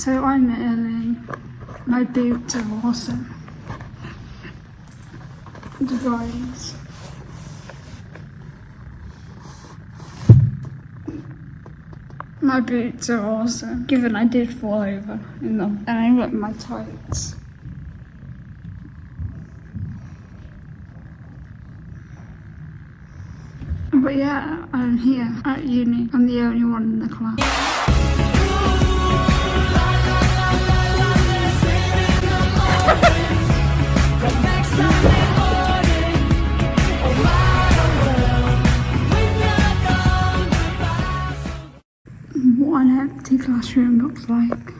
So I'm Ellen. My boots are awesome. Guys. My boots are awesome, given I did fall over in them and I ripped my tights. But yeah, I'm here at uni. I'm the only one in the class. What an empty classroom looks like.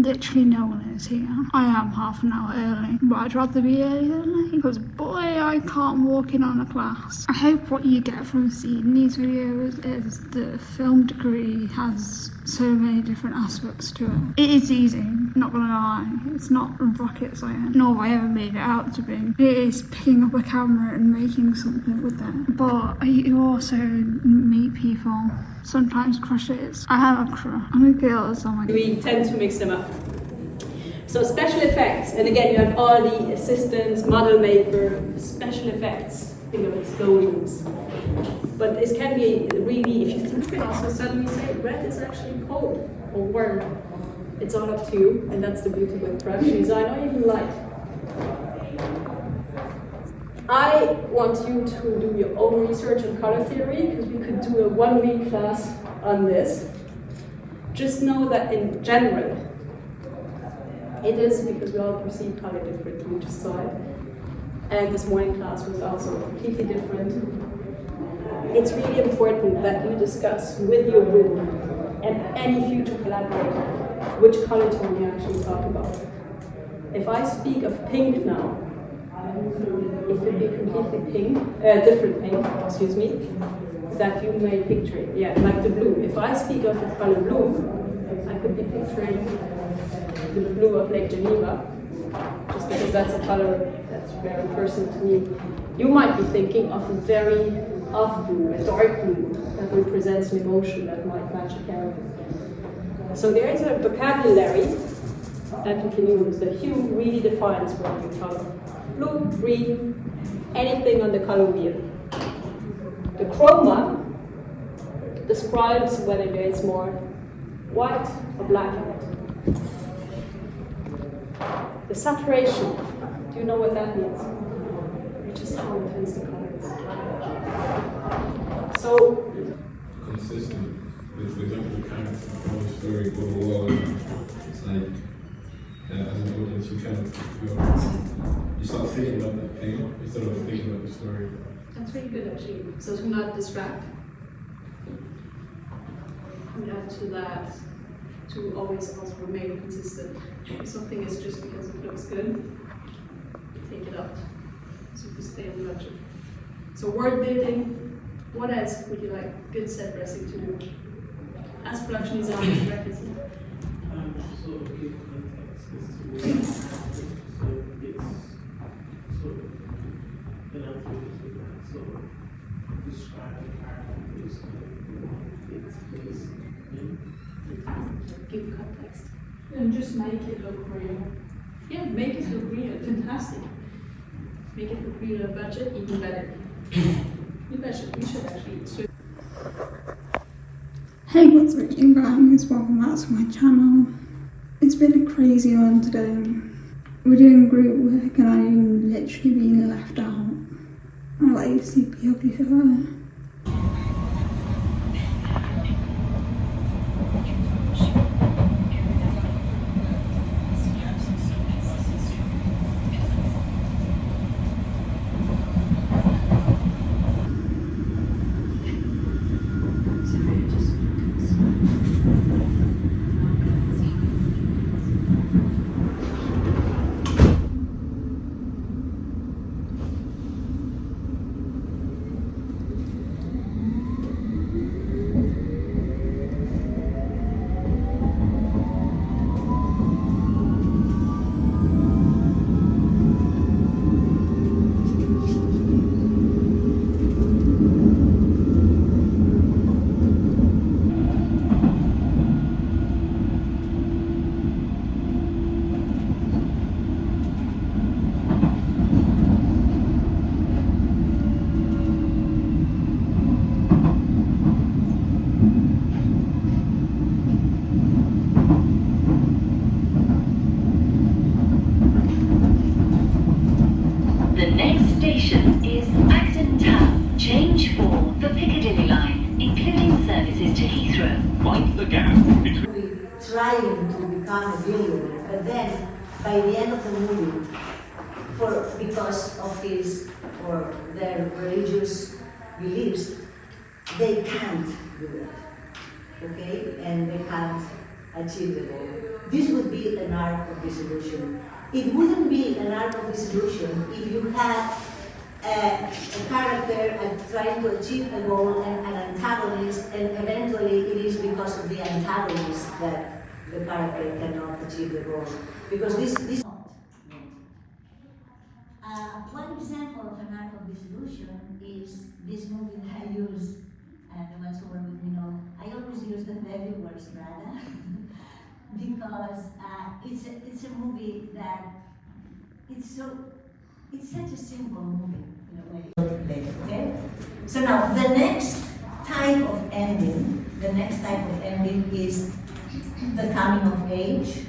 Literally no one is here. I am half an hour early, but I'd rather be early because boy, I can't walk in on a class. I hope what you get from seeing these videos is the film degree has so many different aspects to it. It is easy, not gonna lie. It's not rocket science, nor have I ever made it out to be. It is picking up a camera and making something with it. But you also meet people, sometimes crushes. I have a crush. I'm a girl, so I'm like, we tend to mix them up. So special effects, and again you have all the assistants, model maker, special effects, think of explosions. But this can be really, if you think it, also suddenly say red is actually cold or warm. It's all up to you, and that's the beauty with production design or even light. I want you to do your own research on color theory because we could do a one week class on this. Just know that in general, it is because we all perceive color differently, we just saw it. And this morning class was also completely different. It's really important that you discuss with your group and any future collaborator which color tone you actually talk about. If I speak of pink now, it could be completely pink, uh, different pink, excuse me, that you may picture it. Yeah, like the blue. If I speak of the color blue, I could be picturing the blue of Lake Geneva, just because that's a color that's very personal to me. You might be thinking of a very off blue, a dark blue, that represents an emotion that might match a character. So there is a vocabulary that you can use. The hue really defines what you color. Blue, green, anything on the color wheel. The chroma describes whether there is more white or black in it. The saturation, do you know what that means? Which is how intense the color is. So, consistent. With, the kind of whole story for the wall, it's like, uh, as you kind of, you, you start thinking about that thing instead of thinking about the story. that's really good actually. So to not distract. And add to that, to always also remain consistent. If something is just because it looks good, take it out. So to stay on budget. So world building, what else would you like good set dressing to do? As production designers, requisite. Um, so give context as to so it's so then I'll to that. So describe the character based on place in Give context. And just make it look real. Yeah, make it look real, fantastic. Make it look real budget, even better. You should, we should actually switch Hey, what's reading guys? Welcome back to my channel. Been a crazy one today. We're doing group work and I'm literally being left out. I like sleepy ugly her. Services to Heathrow. Mind the gap between movie trying to become a billionaire, but then by the end of the movie, for because of his or their religious beliefs, they can't do it. Okay? And they can't achieve the goal. This would be an arc of dissolution. It wouldn't be an arc of dissolution if you had a, a character uh, trying to achieve a goal and an antagonist, and eventually it is because of the antagonist that the character cannot achieve the goal. Because this, this uh, one example of an arc of dissolution is this movie that I use, and the ones who work with me know, I always use The Devil Wears Prada, because uh, it's, a, it's a movie that, it's so, it's such a simple movie. Okay? So now, the next type of ending, the next type of ending is the coming of age.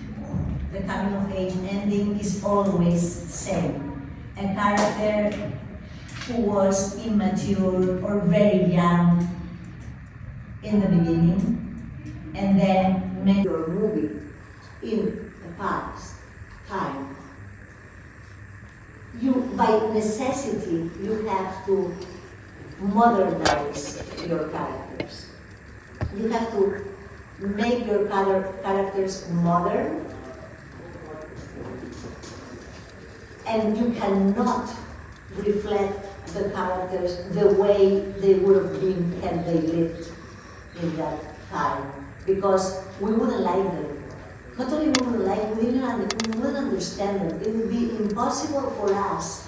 The coming of age ending is always same. A character who was immature or very young in the beginning, and then make your movie in the past time. You, by necessity, you have to modernize your characters. You have to make your characters modern, and you cannot reflect the characters the way they would have been had they lived in that time, because we wouldn't like them. Not only we wouldn't like, we wouldn't, we wouldn't understand them. It would be impossible for us,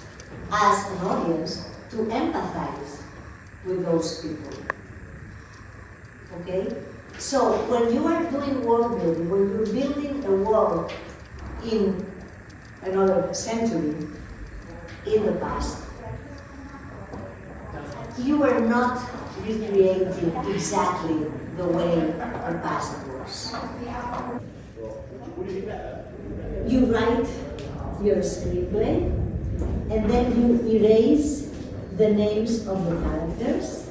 as an audience, to empathize with those people. Okay? So when you are doing world building, when you're building a world in another century, in the past, you are not recreating exactly the way the past was. You write your screenplay, and then you erase the names of the characters,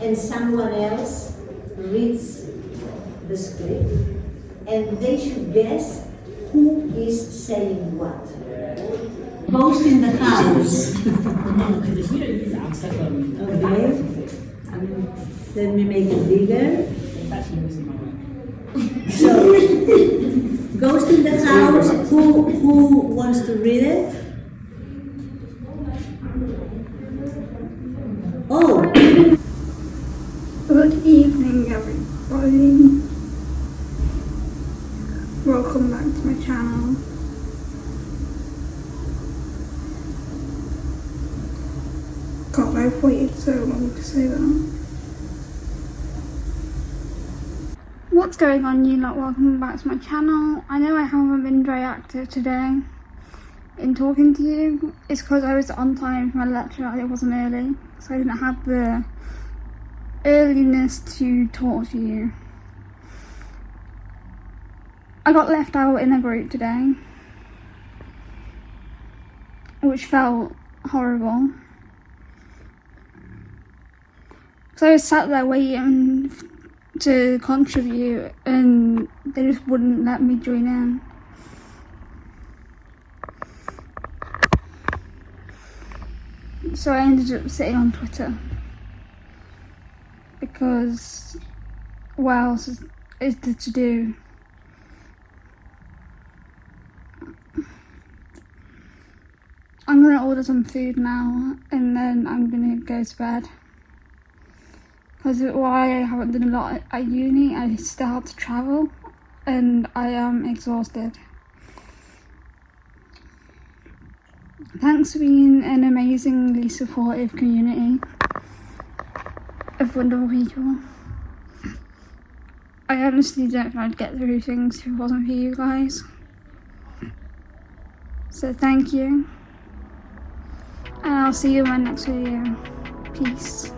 and someone else reads the script, and they should guess who is saying what. Ghost in the house. Okay. Let me make it bigger. Ghost in the house. Who who wants to read it? Oh, Good evening, everybody. Welcome back to my channel. God, I've waited so long to say that. What's going on, you lot? Welcome back to my channel. I know I haven't been very active today in talking to you. It's because I was on time for my lecture, I wasn't early, so I didn't have the earliness to talk to you. I got left out in a group today, which felt horrible. So I was sat there waiting to contribute, and they just wouldn't let me join in. So I ended up sitting on Twitter because what else is, there to do? I'm gonna order some food now and then I'm gonna go to bed. Because why I haven't done a lot at uni, I still have to travel and I am exhausted. Thanks for being an amazingly supportive community of wonderful people. I honestly don't know I'd get through things if it wasn't for you guys. So thank you. And I'll see you in my next video. Peace.